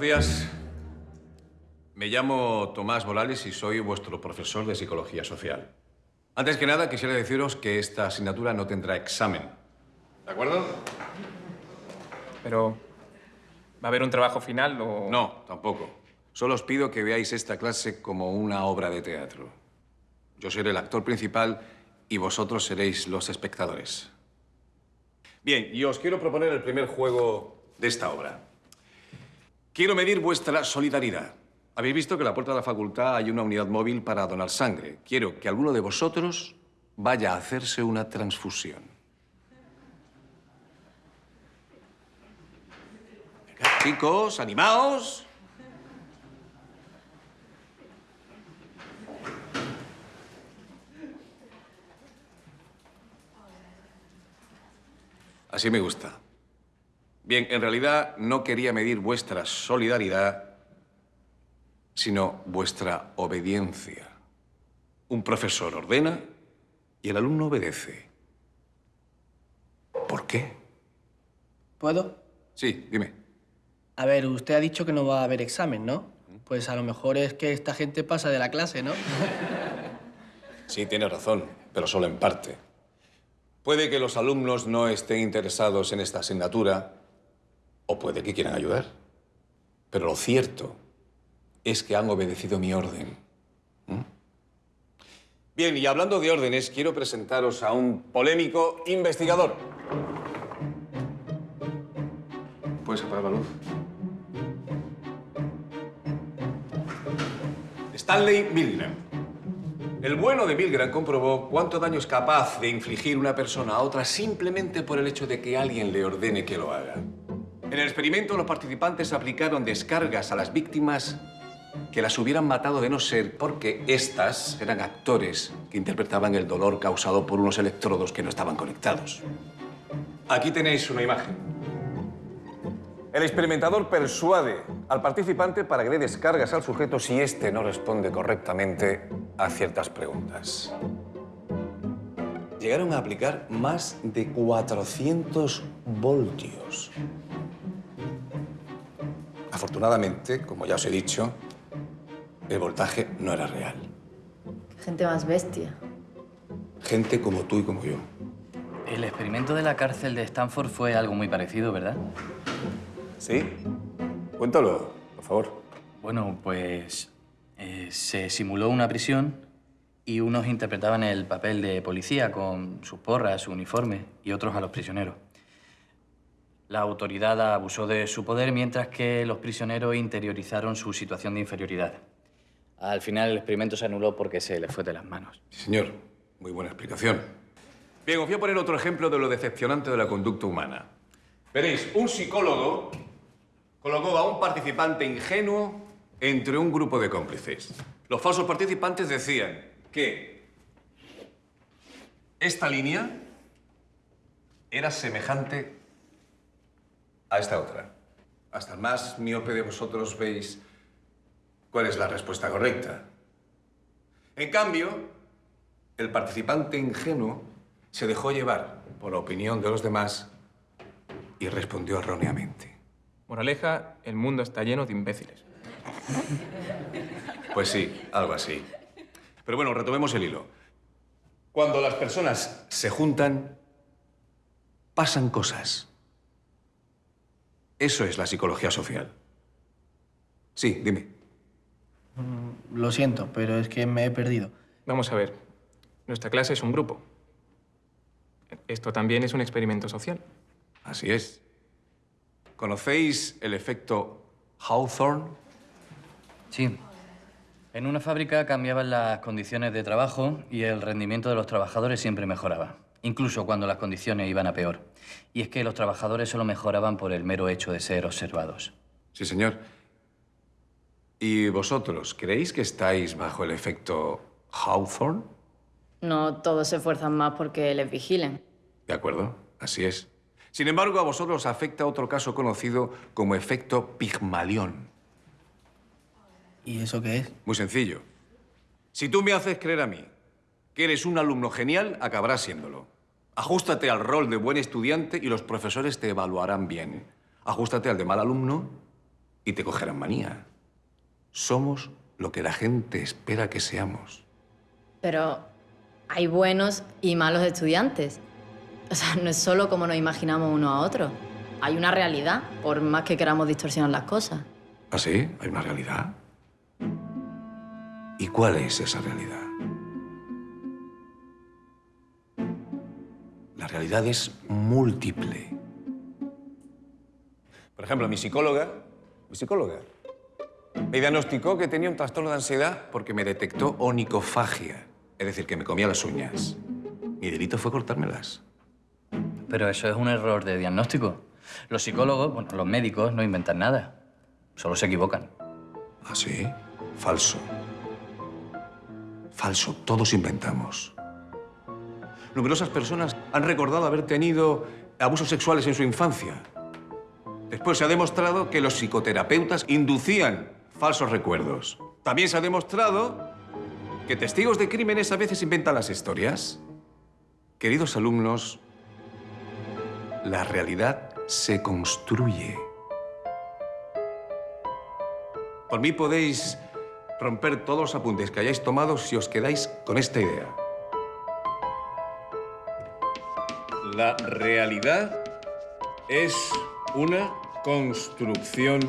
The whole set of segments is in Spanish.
buenos días. Me llamo Tomás Morales y soy vuestro profesor de Psicología Social. Antes que nada, quisiera deciros que esta asignatura no tendrá examen. ¿De acuerdo? Pero... ¿Va a haber un trabajo final o...? No, tampoco. Solo os pido que veáis esta clase como una obra de teatro. Yo seré el actor principal y vosotros seréis los espectadores. Bien, y os quiero proponer el primer juego de esta obra. Quiero medir vuestra solidaridad. Habéis visto que en la puerta de la facultad hay una unidad móvil para donar sangre. Quiero que alguno de vosotros vaya a hacerse una transfusión. Chicos, animaos. Así me gusta. Bien, en realidad no quería medir vuestra solidaridad, sino vuestra obediencia. Un profesor ordena y el alumno obedece. ¿Por qué? ¿Puedo? Sí, dime. A ver, usted ha dicho que no va a haber examen, ¿no? Pues a lo mejor es que esta gente pasa de la clase, ¿no? Sí, tiene razón, pero solo en parte. Puede que los alumnos no estén interesados en esta asignatura o puede que quieran ayudar. Pero lo cierto es que han obedecido mi orden. ¿Mm? Bien, y hablando de órdenes, quiero presentaros a un polémico investigador. ¿Puedes apagar la luz? Stanley Milgram. El bueno de Milgram comprobó cuánto daño es capaz de infligir una persona a otra simplemente por el hecho de que alguien le ordene que lo haga. En el experimento, los participantes aplicaron descargas a las víctimas que las hubieran matado de no ser porque éstas eran actores que interpretaban el dolor causado por unos electrodos que no estaban conectados. Aquí tenéis una imagen. El experimentador persuade al participante para que dé descargas al sujeto si éste no responde correctamente a ciertas preguntas. Llegaron a aplicar más de 400 voltios. Afortunadamente, como ya os he dicho, el voltaje no era real. Gente más bestia. Gente como tú y como yo. El experimento de la cárcel de Stanford fue algo muy parecido, ¿verdad? ¿Sí? Cuéntalo, por favor. Bueno, pues eh, se simuló una prisión y unos interpretaban el papel de policía con sus porras, su uniforme, y otros a los prisioneros. La autoridad abusó de su poder mientras que los prisioneros interiorizaron su situación de inferioridad. Al final el experimento se anuló porque se le fue de las manos. Sí, señor. Muy buena explicación. Bien, os voy a poner otro ejemplo de lo decepcionante de la conducta humana. Veréis, un psicólogo colocó a un participante ingenuo entre un grupo de cómplices. Los falsos participantes decían que esta línea era semejante a esta otra. Hasta el más miope de vosotros veis cuál es la respuesta correcta. En cambio, el participante ingenuo se dejó llevar por la opinión de los demás y respondió erróneamente. Moraleja, el mundo está lleno de imbéciles. Pues sí, algo así. Pero bueno, retomemos el hilo. Cuando las personas se juntan, pasan cosas. Eso es la psicología social. Sí, dime. Lo siento, pero es que me he perdido. Vamos a ver. Nuestra clase es un grupo. Esto también es un experimento social. Así es. ¿Conocéis el efecto Hawthorne? Sí. En una fábrica cambiaban las condiciones de trabajo y el rendimiento de los trabajadores siempre mejoraba, incluso cuando las condiciones iban a peor. Y es que los trabajadores solo mejoraban por el mero hecho de ser observados. Sí, señor. ¿Y vosotros creéis que estáis bajo el efecto Hawthorne? No todos se esfuerzan más porque les vigilen. De acuerdo, así es. Sin embargo, a vosotros os afecta otro caso conocido como efecto Pigmalión. ¿Y eso qué es? Muy sencillo. Si tú me haces creer a mí que eres un alumno genial, acabarás siéndolo. Ajústate al rol de buen estudiante y los profesores te evaluarán bien. Ajústate al de mal alumno y te cogerán manía. Somos lo que la gente espera que seamos. Pero hay buenos y malos estudiantes. O sea, no es solo como nos imaginamos uno a otro. Hay una realidad, por más que queramos distorsionar las cosas. ¿Ah, sí? ¿Hay una realidad? ¿Y cuál es esa realidad? Realidad es múltiple. Por ejemplo, mi psicóloga, mi psicóloga, me diagnosticó que tenía un trastorno de ansiedad porque me detectó onicofagia, es decir, que me comía las uñas. Mi delito fue cortármelas. Pero eso es un error de diagnóstico. Los psicólogos, bueno, los médicos no inventan nada. Solo se equivocan. ¿Ah, sí? Falso. Falso. Todos inventamos. Numerosas personas han recordado haber tenido abusos sexuales en su infancia. Después se ha demostrado que los psicoterapeutas inducían falsos recuerdos. También se ha demostrado que testigos de crímenes a veces inventan las historias. Queridos alumnos, la realidad se construye. Por mí podéis romper todos los apuntes que hayáis tomado si os quedáis con esta idea. La realidad es una construcción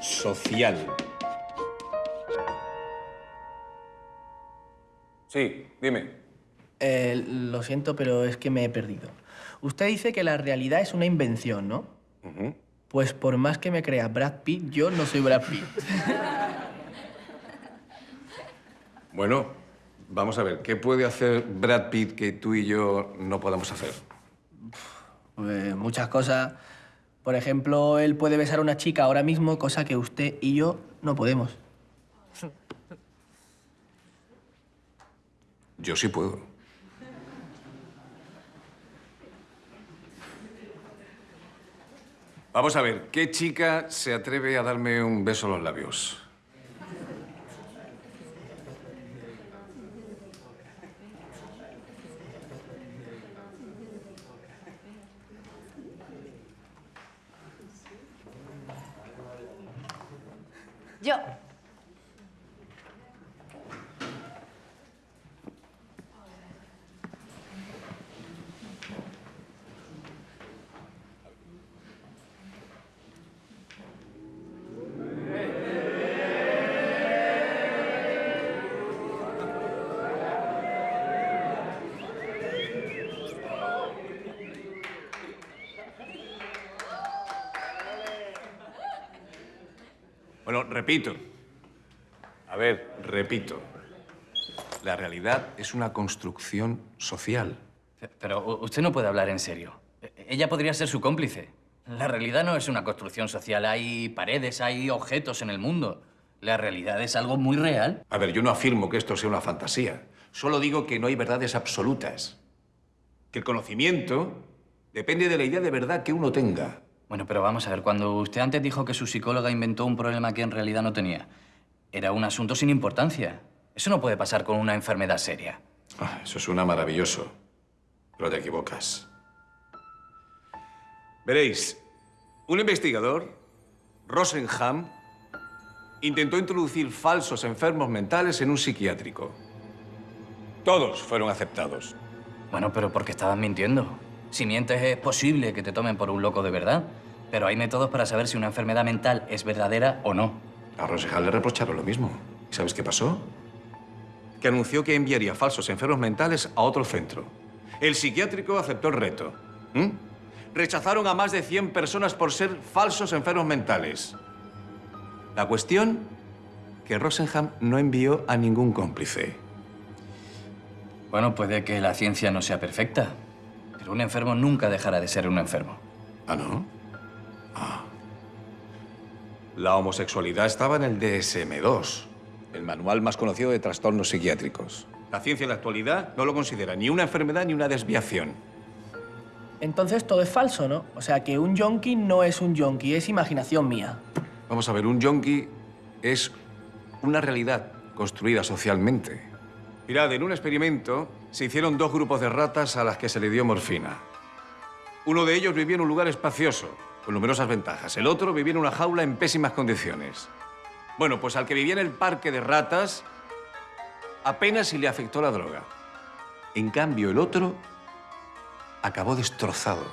social. Sí, dime. Eh, lo siento, pero es que me he perdido. Usted dice que la realidad es una invención, ¿no? Pues por más que me crea Brad Pitt, yo no soy Brad Pitt. Bueno, vamos a ver, ¿qué puede hacer Brad Pitt que tú y yo no podamos hacer? Pues muchas cosas. Por ejemplo, él puede besar a una chica ahora mismo, cosa que usted y yo no podemos. Yo sí puedo. Vamos a ver, ¿qué chica se atreve a darme un beso en los labios? Yo. Bueno, repito. A ver, repito. La realidad es una construcción social. Pero usted no puede hablar en serio. E- Ella podría ser su cómplice. La realidad no es una construcción social. Hay paredes, hay objetos en el mundo. La realidad es algo muy real. A ver, yo no afirmo que esto sea una fantasía. Solo digo que no hay verdades absolutas. Que el conocimiento depende de la idea de verdad que uno tenga. Bueno, pero vamos a ver, cuando usted antes dijo que su psicóloga inventó un problema que en realidad no tenía, era un asunto sin importancia. Eso no puede pasar con una enfermedad seria. Ah, eso suena maravilloso, pero te equivocas. Veréis, un investigador, Rosenham, intentó introducir falsos enfermos mentales en un psiquiátrico. Todos fueron aceptados. Bueno, pero porque estaban mintiendo. Si mientes es posible que te tomen por un loco de verdad, pero hay métodos para saber si una enfermedad mental es verdadera o no. A Rosenham le reprocharon lo mismo. ¿Y sabes qué pasó? Que anunció que enviaría falsos enfermos mentales a otro centro. El psiquiátrico aceptó el reto. ¿Mm? Rechazaron a más de 100 personas por ser falsos enfermos mentales. La cuestión, que Rosenham no envió a ningún cómplice. Bueno, puede que la ciencia no sea perfecta, pero un enfermo nunca dejará de ser un enfermo. ¿Ah, no? Ah. La homosexualidad estaba en el DSM-2, el manual más conocido de trastornos psiquiátricos. La ciencia en la actualidad no lo considera ni una enfermedad ni una desviación. Entonces todo es falso, ¿no? O sea que un yonki no es un yonki, es imaginación mía. Vamos a ver, un yonki es una realidad construida socialmente. Mirad, en un experimento se hicieron dos grupos de ratas a las que se le dio morfina. Uno de ellos vivía en un lugar espacioso, con numerosas ventajas. El otro vivía en una jaula en pésimas condiciones. Bueno, pues al que vivía en el parque de ratas, apenas si le afectó la droga. En cambio, el otro acabó destrozado.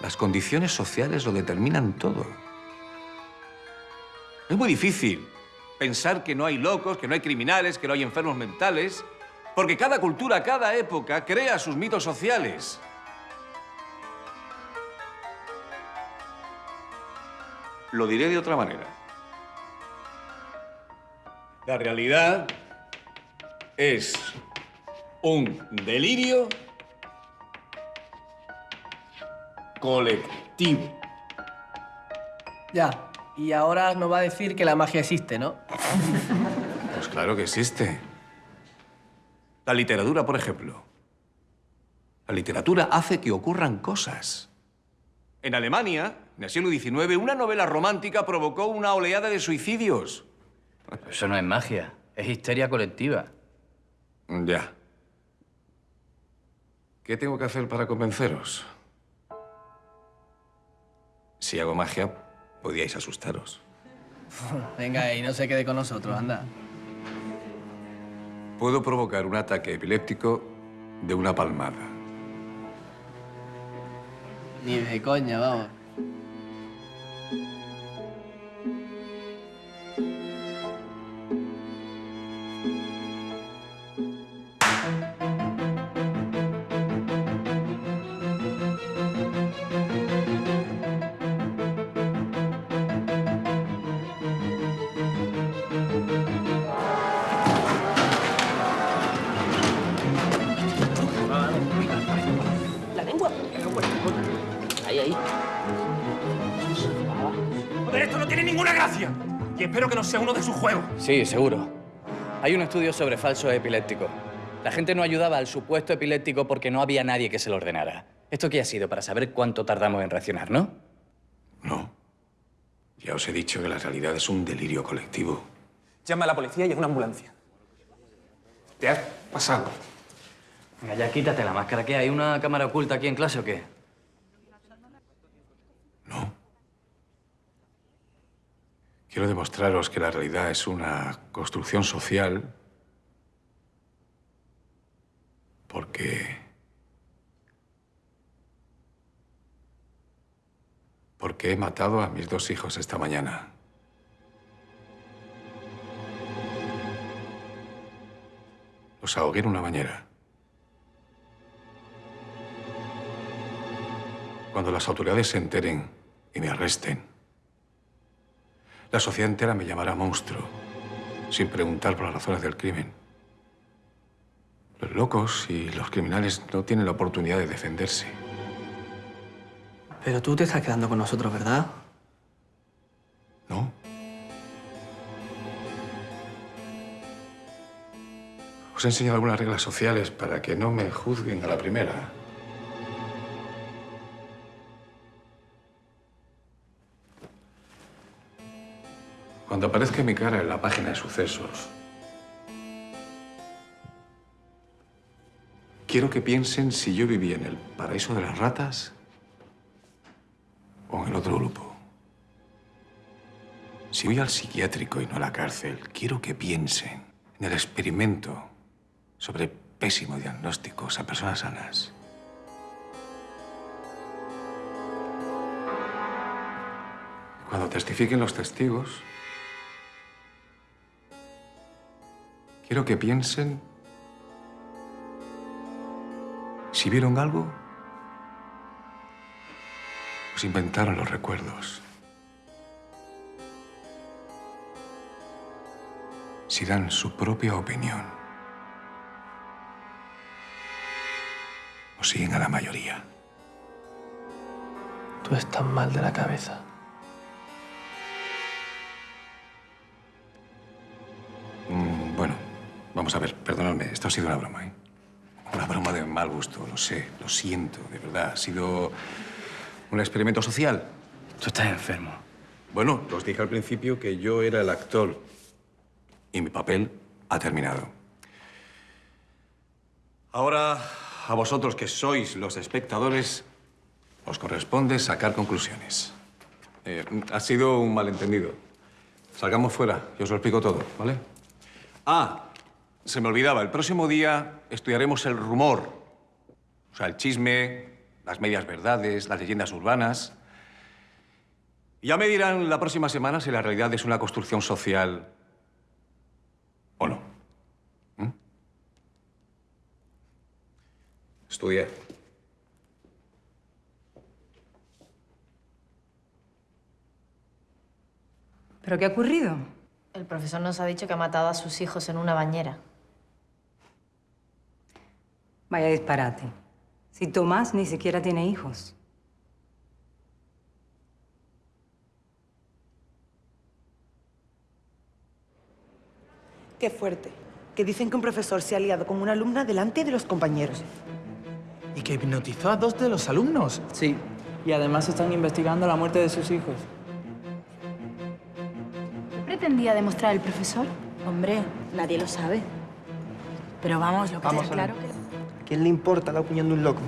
Las condiciones sociales lo determinan todo. Es muy difícil pensar que no hay locos, que no hay criminales, que no hay enfermos mentales, porque cada cultura, cada época crea sus mitos sociales. Lo diré de otra manera. La realidad es un delirio colectivo. Ya, y ahora nos va a decir que la magia existe, ¿no? Pues claro que existe. La literatura, por ejemplo. La literatura hace que ocurran cosas. En Alemania, en el siglo XIX, una novela romántica provocó una oleada de suicidios. Eso no es magia, es histeria colectiva. Ya. ¿Qué tengo que hacer para convenceros? Si hago magia, podíais asustaros. Venga, y no se quede con nosotros, anda. Puedo provocar un ataque epiléptico de una palmada. Ni de coña, vamos. Y espero que no sea uno de sus juegos. Sí, seguro. Hay un estudio sobre falsos epilépticos. La gente no ayudaba al supuesto epiléptico porque no había nadie que se lo ordenara. ¿Esto qué ha sido? Para saber cuánto tardamos en reaccionar, ¿no? No. Ya os he dicho que la realidad es un delirio colectivo. Llama a la policía y a una ambulancia. Te has pasado. Venga, ya quítate la máscara. ¿Qué? ¿Hay una cámara oculta aquí en clase o qué? Quiero demostraros que la realidad es una construcción social porque... Porque he matado a mis dos hijos esta mañana. Los ahogué en una bañera. Cuando las autoridades se enteren y me arresten, la sociedad entera me llamará monstruo, sin preguntar por las razones del crimen. Los locos y los criminales no tienen la oportunidad de defenderse. Pero tú te estás quedando con nosotros, ¿verdad? ¿No? Os he enseñado algunas reglas sociales para que no me juzguen a la primera. Cuando aparezca mi cara en la página de sucesos, quiero que piensen si yo vivía en el paraíso de las ratas o en el otro grupo. Si voy al psiquiátrico y no a la cárcel, quiero que piensen en el experimento sobre pésimo diagnósticos a personas sanas. Cuando testifiquen los testigos, quiero que piensen si vieron algo o si inventaron los recuerdos. Si dan su propia opinión o siguen a la mayoría. Tú estás mal de la cabeza. Vamos a ver, perdonadme, esto ha sido una broma, ¿eh? Una broma de mal gusto, lo sé, lo siento, de verdad. Ha sido un experimento social. Tú estás enfermo. Bueno, os dije al principio que yo era el actor y mi papel ha terminado. Ahora A vosotros que sois los espectadores, os corresponde sacar conclusiones. Eh, ha sido un malentendido. Salgamos fuera y os lo explico todo, ¿vale? Ah, se me olvidaba, el próximo día estudiaremos el rumor. O sea, el chisme, las medias verdades, las leyendas urbanas. Y ya me dirán la próxima semana si la realidad es una construcción social o no. ¿Mm? Estudié. ¿Pero qué ha ocurrido? El profesor nos ha dicho que ha matado a sus hijos en una bañera. Vaya disparate. Si Tomás ni siquiera tiene hijos. Qué fuerte. Que dicen que un profesor se ha liado con una alumna delante de los compañeros. Y que hipnotizó a dos de los alumnos. Sí, y además están investigando la muerte de sus hijos. ¿Qué pretendía demostrar el profesor? Hombre, nadie lo sabe. Pero vamos, lo que Vamos está claro que... ¿A quién le importa la opinión de un loco?